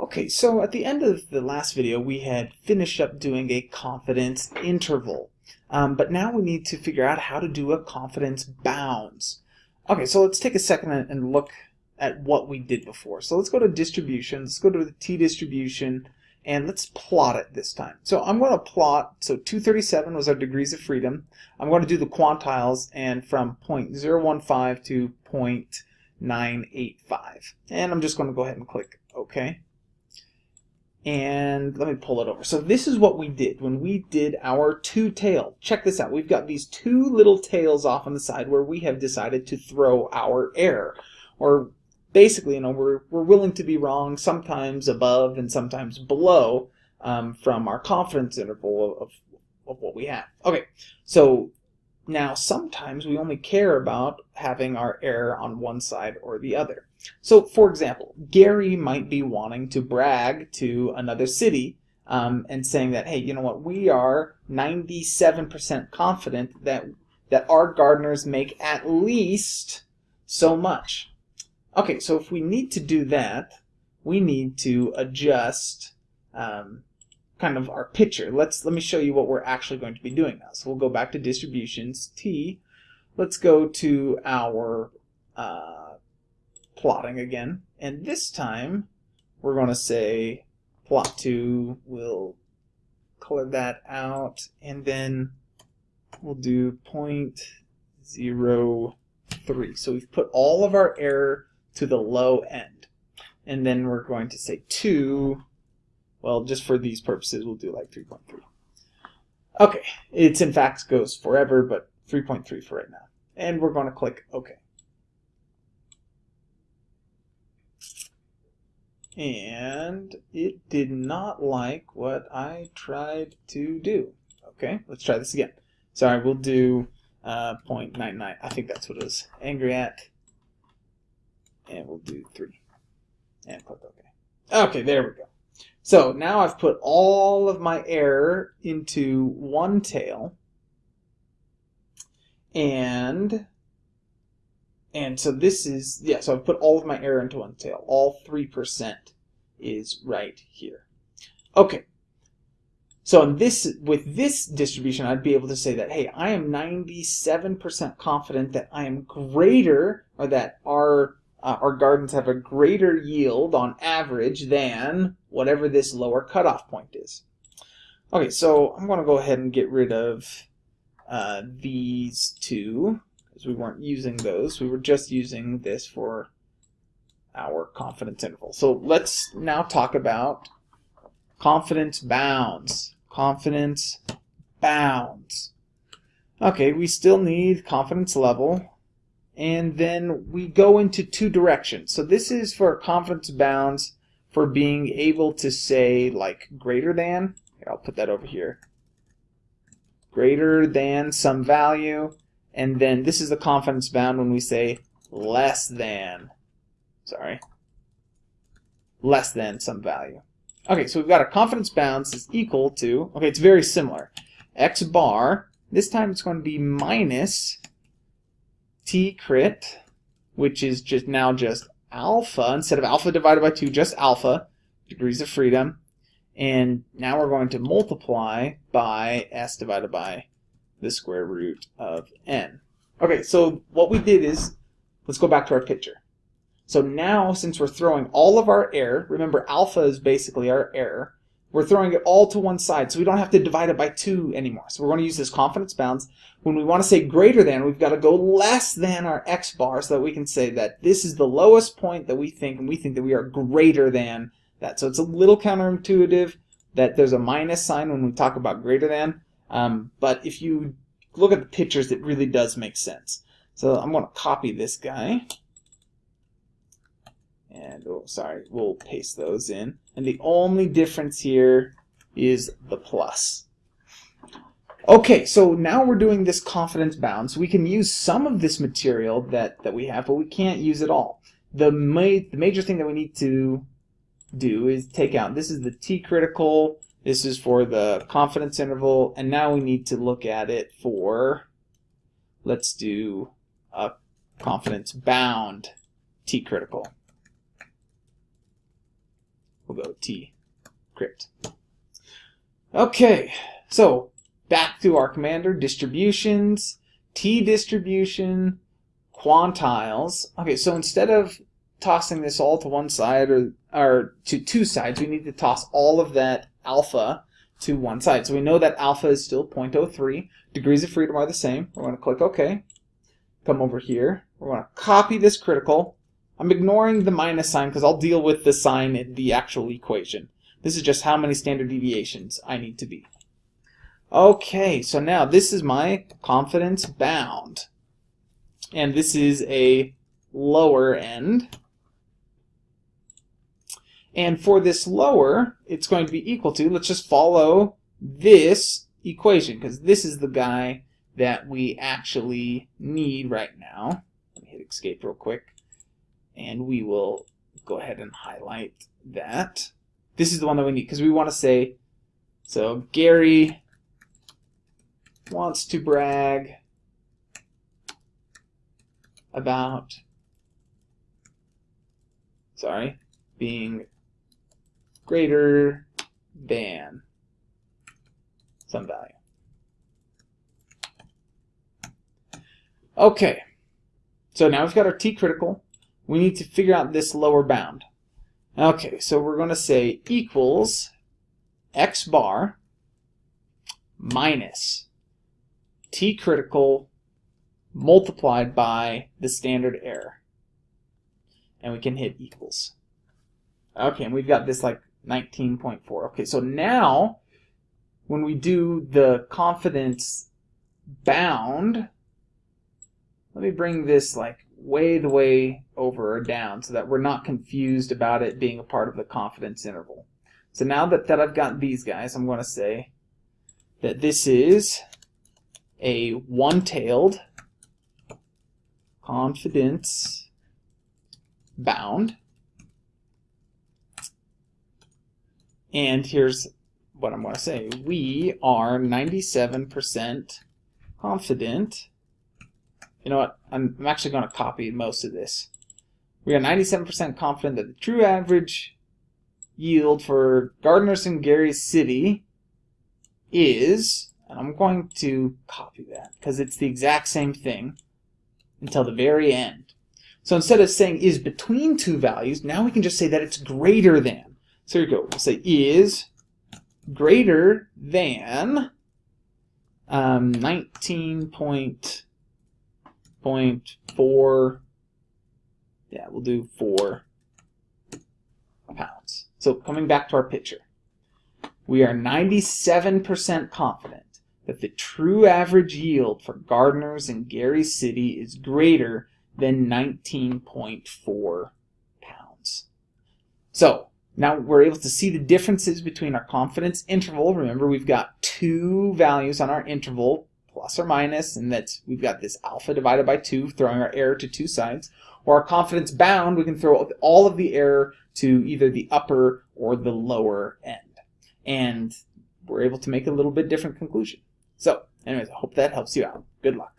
Okay, so at the end of the last video, we had finished up doing a confidence interval. Um, but now we need to figure out how to do a confidence bounds. Okay, so let's take a second and look at what we did before. So let's go to distribution, let's go to the t-distribution, and let's plot it this time. So I'm going to plot, so 237 was our degrees of freedom. I'm going to do the quantiles, and from 0.015 to 0.985. And I'm just going to go ahead and click OK and let me pull it over. So this is what we did when we did our two tail. Check this out. We've got these two little tails off on the side where we have decided to throw our error. Or basically, you know, we're, we're willing to be wrong sometimes above and sometimes below um, from our confidence interval of, of what we have. Okay, so now sometimes we only care about having our error on one side or the other. So, for example, Gary might be wanting to brag to another city um, and saying that, hey, you know what, we are 97% confident that, that our gardeners make at least so much. Okay, so if we need to do that, we need to adjust um, kind of our picture. Let's let me show you what we're actually going to be doing now. So we'll go back to distributions, T. Let's go to our uh, plotting again. And this time, we're going to say plot 2, we'll color that out, and then we'll do 0.03. So we've put all of our error to the low end. And then we're going to say 2, well, just for these purposes, we'll do like 3.3. Okay, it's in fact goes forever, but 3.3 for right now. And we're going to click OK. And it did not like what I tried to do. Okay, let's try this again. Sorry, we'll do uh, 0.99. I think that's what it was. Angry at. And we'll do 3. And click OK. Okay, there we go. So now I've put all of my error into one tail. And and so this is, yeah, so I've put all of my error into one tail. All 3% is right here. Okay. So in this, with this distribution, I'd be able to say that, hey, I am 97% confident that I am greater, or that our, uh, our gardens have a greater yield on average than whatever this lower cutoff point is. Okay, so I'm going to go ahead and get rid of uh, these two because we weren't using those. We were just using this for our confidence interval. So let's now talk about confidence bounds. Confidence bounds. Okay, we still need confidence level. And then we go into two directions. So this is for confidence bounds for being able to say like greater than. Here, I'll put that over here. Greater than some value and then this is the confidence bound when we say less than, sorry, less than some value. Okay, so we've got our confidence bounds is equal to, okay, it's very similar. X bar, this time it's going to be minus T crit, which is just now just alpha, instead of alpha divided by 2, just alpha, degrees of freedom. And now we're going to multiply by S divided by the square root of n. Okay, so what we did is, let's go back to our picture. So now, since we're throwing all of our error, remember alpha is basically our error, we're throwing it all to one side, so we don't have to divide it by 2 anymore. So we're going to use this confidence bounds. When we want to say greater than, we've got to go less than our x bar so that we can say that this is the lowest point that we think, and we think that we are greater than that. So it's a little counterintuitive that there's a minus sign when we talk about greater than, um, but if you look at the pictures, it really does make sense. So I'm going to copy this guy. And, oh, sorry, we'll paste those in. And the only difference here is the plus. Okay, so now we're doing this confidence bound. So we can use some of this material that, that we have, but we can't use it all. The, ma the major thing that we need to do is take out, this is the t-critical this is for the confidence interval, and now we need to look at it for, let's do a confidence bound t-critical. We'll go t crit. Okay, so back to our commander, distributions, t distribution, quantiles. Okay, so instead of tossing this all to one side or, or to two sides, we need to toss all of that alpha to one side. So we know that alpha is still 0.03. Degrees of freedom are the same. We're going to click OK. Come over here. We're going to copy this critical. I'm ignoring the minus sign because I'll deal with the sign in the actual equation. This is just how many standard deviations I need to be. Okay, so now this is my confidence bound. And this is a lower end. And for this lower, it's going to be equal to, let's just follow this equation, because this is the guy that we actually need right now. Let me hit escape real quick. And we will go ahead and highlight that. This is the one that we need, because we want to say, so Gary wants to brag about, sorry, being greater than some value. Okay, so now we've got our t critical. We need to figure out this lower bound. Okay, so we're going to say equals x bar minus t critical multiplied by the standard error. And we can hit equals. Okay, and we've got this like 19.4. Okay, so now when we do the confidence bound, let me bring this like way the way over or down so that we're not confused about it being a part of the confidence interval. So now that, that I've got these guys, I'm going to say that this is a one-tailed confidence bound And here's what I'm going to say. We are 97% confident. You know what? I'm, I'm actually going to copy most of this. We are 97% confident that the true average yield for Gardner's and Gary City is, and I'm going to copy that because it's the exact same thing until the very end. So instead of saying is between two values, now we can just say that it's greater than. So here we go. We'll say is greater than um, 19.4. Yeah, we'll do 4 pounds. So coming back to our picture, we are 97% confident that the true average yield for gardeners in Gary City is greater than 19.4 pounds. So now we're able to see the differences between our confidence interval. Remember, we've got two values on our interval, plus or minus, and that we've got this alpha divided by 2, throwing our error to two sides. Or our confidence bound, we can throw all of the error to either the upper or the lower end. And we're able to make a little bit different conclusion. So, anyways, I hope that helps you out. Good luck.